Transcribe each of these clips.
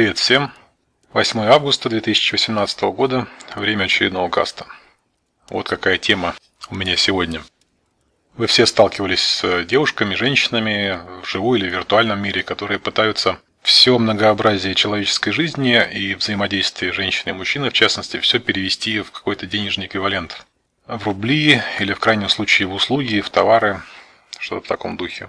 Привет всем! 8 августа 2018 года, время очередного каста. Вот какая тема у меня сегодня. Вы все сталкивались с девушками, женщинами в живой или виртуальном мире, которые пытаются все многообразие человеческой жизни и взаимодействие женщины и мужчины, в частности, все перевести в какой-то денежный эквивалент. В рубли или в крайнем случае в услуги, в товары, что-то в таком духе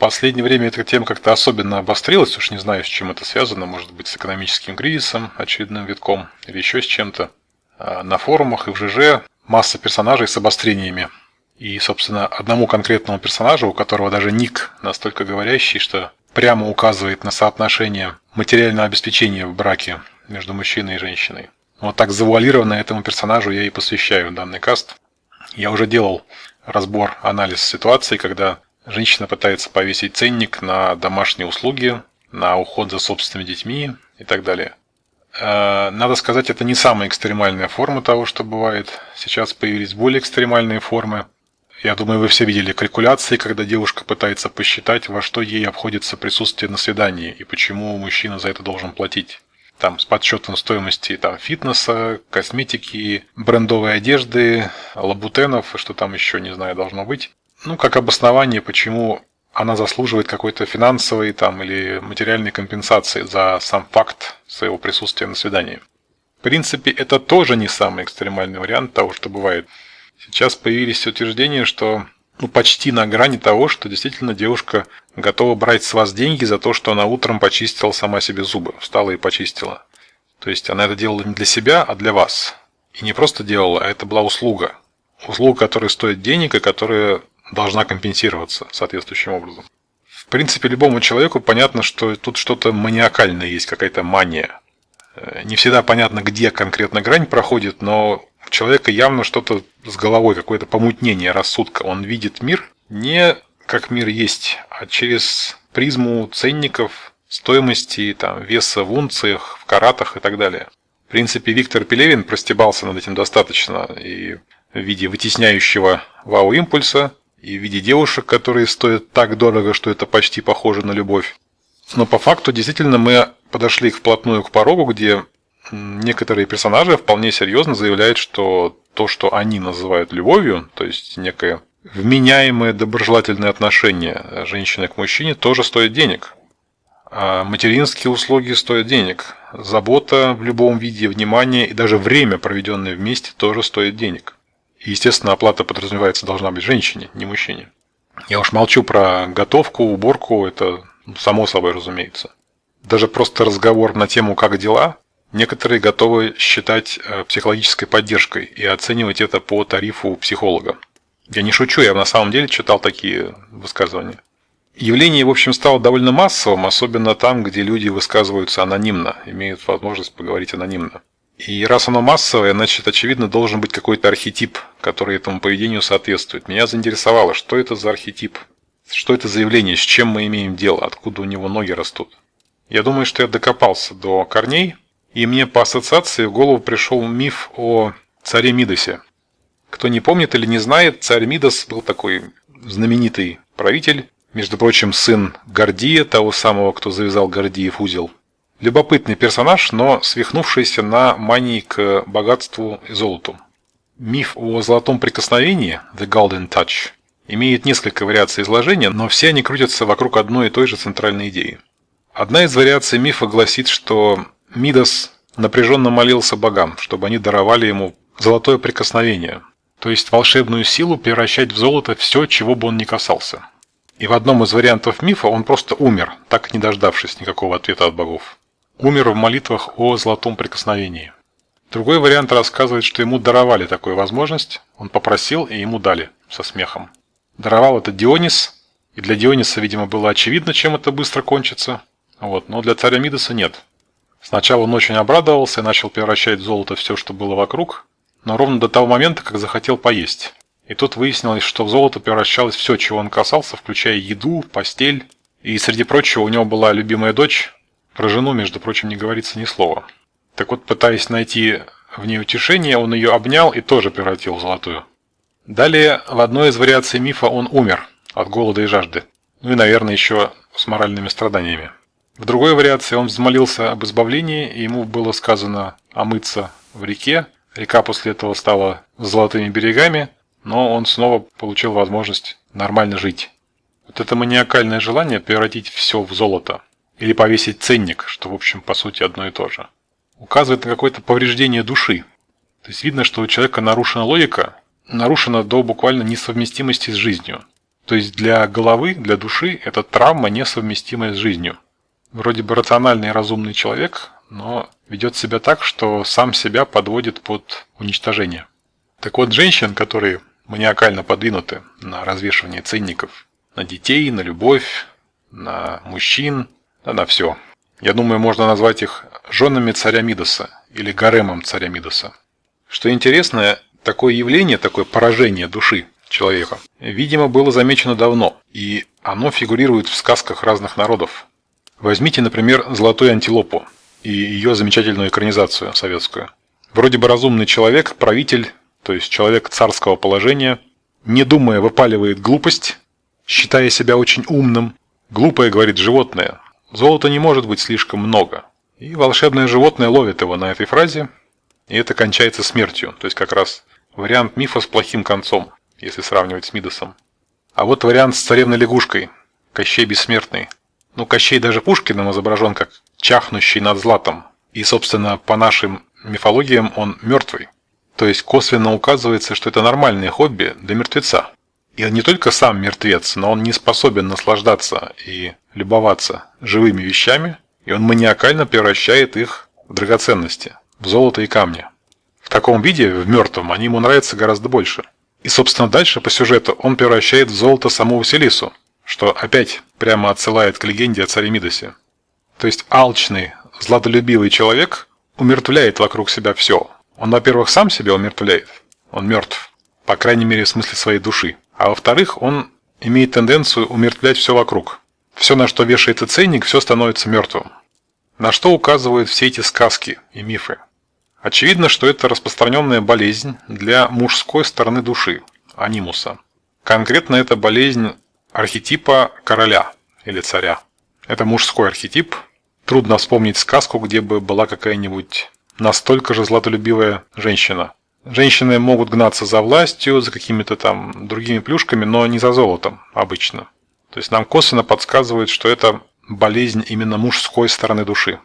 последнее время эта тема как-то особенно обострилась, уж не знаю, с чем это связано, может быть, с экономическим кризисом, очередным витком, или еще с чем-то. А на форумах и в ЖЖ масса персонажей с обострениями. И, собственно, одному конкретному персонажу, у которого даже ник настолько говорящий, что прямо указывает на соотношение материального обеспечения в браке между мужчиной и женщиной. Вот так завуалированно этому персонажу я и посвящаю данный каст. Я уже делал разбор, анализ ситуации, когда Женщина пытается повесить ценник на домашние услуги, на уход за собственными детьми и так далее. Э, надо сказать, это не самая экстремальная форма того, что бывает. Сейчас появились более экстремальные формы. Я думаю, вы все видели калькуляции, когда девушка пытается посчитать, во что ей обходится присутствие на свидании и почему мужчина за это должен платить. Там с подсчетом стоимости там, фитнеса, косметики, брендовой одежды, лабутенов что там еще, не знаю, должно быть ну, как обоснование, почему она заслуживает какой-то финансовой там, или материальной компенсации за сам факт своего присутствия на свидании. В принципе, это тоже не самый экстремальный вариант того, что бывает. Сейчас появились утверждения, что ну, почти на грани того, что действительно девушка готова брать с вас деньги за то, что она утром почистила сама себе зубы, встала и почистила. То есть она это делала не для себя, а для вас. И не просто делала, а это была услуга. Услуга, которая стоит денег и которая должна компенсироваться соответствующим образом. В принципе, любому человеку понятно, что тут что-то маниакальное есть, какая-то мания. Э, не всегда понятно, где конкретно грань проходит, но у человека явно что-то с головой, какое-то помутнение рассудка. Он видит мир не как мир есть, а через призму ценников, стоимости, там, веса в унциях, в каратах и так далее. В принципе, Виктор Пелевин простебался над этим достаточно и в виде вытесняющего вау-импульса и в виде девушек, которые стоят так дорого, что это почти похоже на любовь. Но по факту действительно мы подошли вплотную к порогу, где некоторые персонажи вполне серьезно заявляют, что то, что они называют любовью, то есть некое вменяемое доброжелательное отношение женщины к мужчине, тоже стоит денег. А материнские услуги стоят денег. Забота в любом виде, внимание и даже время, проведенное вместе, тоже стоит денег. И, естественно, оплата подразумевается должна быть женщине, не мужчине. Я уж молчу про готовку, уборку, это само собой разумеется. Даже просто разговор на тему «как дела» некоторые готовы считать э, психологической поддержкой и оценивать это по тарифу психолога. Я не шучу, я на самом деле читал такие высказывания. Явление, в общем, стало довольно массовым, особенно там, где люди высказываются анонимно, имеют возможность поговорить анонимно. И раз оно массовое, значит, очевидно, должен быть какой-то архетип, который этому поведению соответствует. Меня заинтересовало, что это за архетип, что это за явление, с чем мы имеем дело, откуда у него ноги растут. Я думаю, что я докопался до корней, и мне по ассоциации в голову пришел миф о царе Мидосе. Кто не помнит или не знает, царь Мидос был такой знаменитый правитель, между прочим, сын Гордия, того самого, кто завязал Гордиев узел – Любопытный персонаж, но свихнувшийся на мании к богатству и золоту. Миф о золотом прикосновении, The Golden Touch, имеет несколько вариаций изложения, но все они крутятся вокруг одной и той же центральной идеи. Одна из вариаций мифа гласит, что Мидас напряженно молился богам, чтобы они даровали ему золотое прикосновение, то есть волшебную силу превращать в золото все, чего бы он ни касался. И в одном из вариантов мифа он просто умер, так и не дождавшись никакого ответа от богов умер в молитвах о золотом прикосновении. Другой вариант рассказывает, что ему даровали такую возможность, он попросил и ему дали, со смехом. Даровал это Дионис, и для Диониса, видимо, было очевидно, чем это быстро кончится, вот, но для царя Мидаса нет. Сначала он очень обрадовался и начал превращать в золото все, что было вокруг, но ровно до того момента, как захотел поесть. И тут выяснилось, что в золото превращалось все, чего он касался, включая еду, постель. И среди прочего у него была любимая дочь, про жену, между прочим, не говорится ни слова. Так вот, пытаясь найти в ней утешение, он ее обнял и тоже превратил в золотую. Далее, в одной из вариаций мифа он умер от голода и жажды. Ну и, наверное, еще с моральными страданиями. В другой вариации он взмолился об избавлении, и ему было сказано омыться в реке. Река после этого стала золотыми берегами, но он снова получил возможность нормально жить. Вот это маниакальное желание превратить все в золото или повесить ценник, что в общем по сути одно и то же, указывает на какое-то повреждение души. То есть видно, что у человека нарушена логика, нарушена до буквально несовместимости с жизнью. То есть для головы, для души это травма, несовместимая с жизнью вроде бы рациональный и разумный человек, но ведет себя так, что сам себя подводит под уничтожение. Так вот, женщин, которые маниакально подвинуты на развешивание ценников на детей, на любовь, на мужчин, да на все. Я думаю, можно назвать их женами царя Мидаса или гаремом царя Мидаса. Что интересно, такое явление, такое поражение души человека, видимо, было замечено давно, и оно фигурирует в сказках разных народов. Возьмите, например, «Золотую антилопу» и ее замечательную экранизацию советскую. Вроде бы разумный человек, правитель, то есть человек царского положения, не думая выпаливает глупость, считая себя очень умным. Глупое, говорит животное, золота не может быть слишком много. И волшебное животное ловит его на этой фразе, и это кончается смертью. То есть как раз вариант мифа с плохим концом, если сравнивать с Мидосом. А вот вариант с царевной лягушкой, Кощей Бессмертный – ну, Кощей даже Пушкиным изображен как чахнущий над златом. И, собственно, по нашим мифологиям он мертвый. То есть косвенно указывается, что это нормальное хобби для мертвеца. И он не только сам мертвец, но он не способен наслаждаться и любоваться живыми вещами, и он маниакально превращает их в драгоценности, в золото и камни. В таком виде, в мертвом, они ему нравятся гораздо больше. И, собственно, дальше по сюжету он превращает в золото саму Василису, что опять прямо отсылает к легенде о царе Мидосе. То есть алчный, златолюбивый человек умертвляет вокруг себя все. Он, во-первых, сам себя умертвляет, он мертв, по крайней мере в смысле своей души. А во-вторых, он имеет тенденцию умертвлять все вокруг. Все, на что вешается ценник, все становится мертвым. На что указывают все эти сказки и мифы? Очевидно, что это распространенная болезнь для мужской стороны души, анимуса. Конкретно эта болезнь архетипа короля или царя. Это мужской архетип. Трудно вспомнить сказку, где бы была какая-нибудь настолько же златолюбивая женщина. Женщины могут гнаться за властью, за какими-то там другими плюшками, но не за золотом обычно. То есть нам косвенно подсказывают, что это болезнь именно мужской стороны души.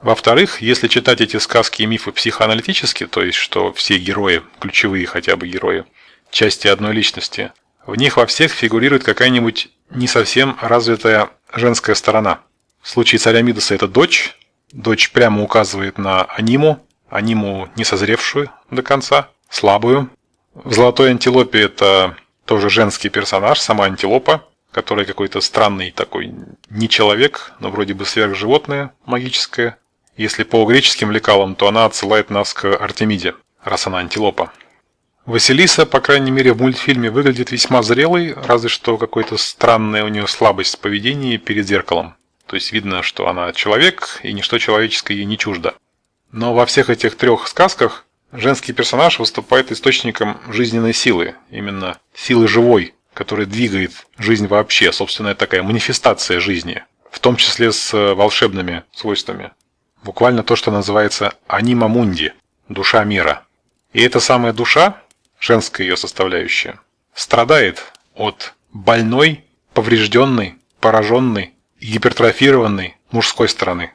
Во-вторых, если читать эти сказки и мифы психоаналитически, то есть что все герои, ключевые хотя бы герои, части одной личности, в них во всех фигурирует какая-нибудь не совсем развитая женская сторона. В случае царя Мидаса это дочь. Дочь прямо указывает на аниму, аниму не созревшую до конца, слабую. В «Золотой антилопе» это тоже женский персонаж, сама антилопа, которая какой-то странный такой не человек, но вроде бы сверхживотное магическое. Если по греческим лекалам, то она отсылает нас к Артемиде, раз она антилопа. Василиса, по крайней мере, в мультфильме выглядит весьма зрелой, разве что какой-то странная у нее слабость в поведении перед зеркалом. То есть видно, что она человек, и ничто человеческое ей не чуждо. Но во всех этих трех сказках женский персонаж выступает источником жизненной силы, именно силы живой, которая двигает жизнь вообще, собственно, такая манифестация жизни, в том числе с волшебными свойствами. Буквально то, что называется анима мунди, душа мира. И эта самая душа, женская ее составляющая, страдает от больной, поврежденной, пораженной, гипертрофированной мужской стороны.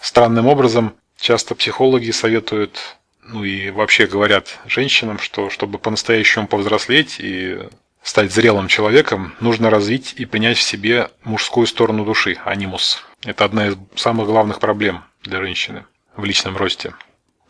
Странным образом, часто психологи советуют, ну и вообще говорят женщинам, что чтобы по-настоящему повзрослеть и стать зрелым человеком, нужно развить и принять в себе мужскую сторону души, анимус. Это одна из самых главных проблем для женщины в личном росте.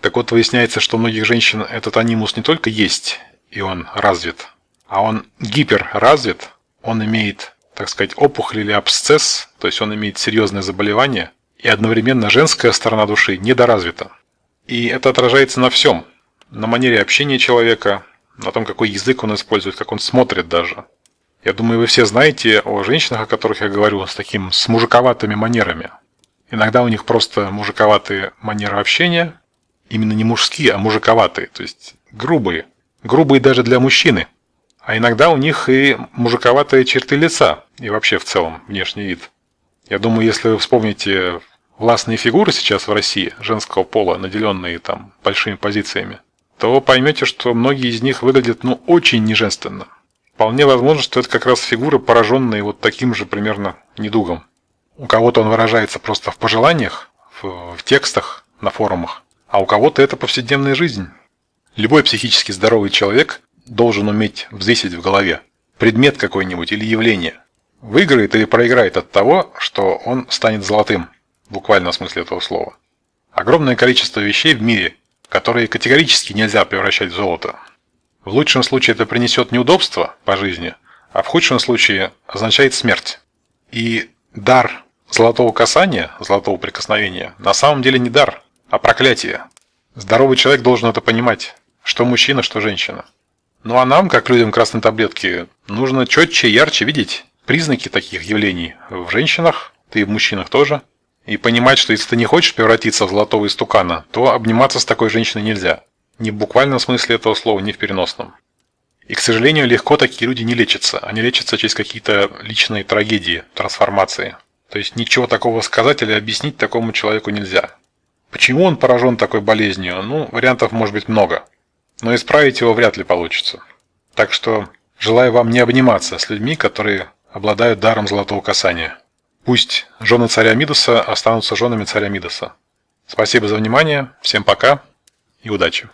Так вот, выясняется, что у многих женщин этот анимус не только есть, и он развит, а он гиперразвит, он имеет, так сказать, опухоль или абсцесс, то есть он имеет серьезное заболевание, и одновременно женская сторона души недоразвита. И это отражается на всем. На манере общения человека, на том, какой язык он использует, как он смотрит даже. Я думаю, вы все знаете о женщинах, о которых я говорю, с таким, с мужиковатыми манерами. Иногда у них просто мужиковатые манеры общения, именно не мужские, а мужиковатые, то есть грубые грубые даже для мужчины. А иногда у них и мужиковатые черты лица, и вообще в целом внешний вид. Я думаю, если вы вспомните властные фигуры сейчас в России, женского пола, наделенные там большими позициями, то поймете, что многие из них выглядят ну очень неженственно. Вполне возможно, что это как раз фигуры, пораженные вот таким же примерно недугом. У кого-то он выражается просто в пожеланиях, в, в текстах, на форумах, а у кого-то это повседневная жизнь. Любой психически здоровый человек должен уметь взвесить в голове предмет какой-нибудь или явление. Выиграет или проиграет от того, что он станет золотым, в буквальном смысле этого слова. Огромное количество вещей в мире, которые категорически нельзя превращать в золото. В лучшем случае это принесет неудобства по жизни, а в худшем случае означает смерть. И дар золотого касания, золотого прикосновения, на самом деле не дар, а проклятие. Здоровый человек должен это понимать, что мужчина, что женщина. Ну а нам, как людям красной таблетки, нужно четче и ярче видеть признаки таких явлений в женщинах, да и в мужчинах тоже. И понимать, что если ты не хочешь превратиться в золотого истукана, то обниматься с такой женщиной нельзя. Ни в буквальном смысле этого слова, ни в переносном. И, к сожалению, легко такие люди не лечатся. Они лечатся через какие-то личные трагедии, трансформации. То есть ничего такого сказать или объяснить такому человеку нельзя. Почему он поражен такой болезнью? Ну, вариантов может быть много. Но исправить его вряд ли получится. Так что желаю вам не обниматься с людьми, которые обладают даром золотого касания. Пусть жены царя Мидаса останутся женами царя Мидаса. Спасибо за внимание, всем пока и удачи.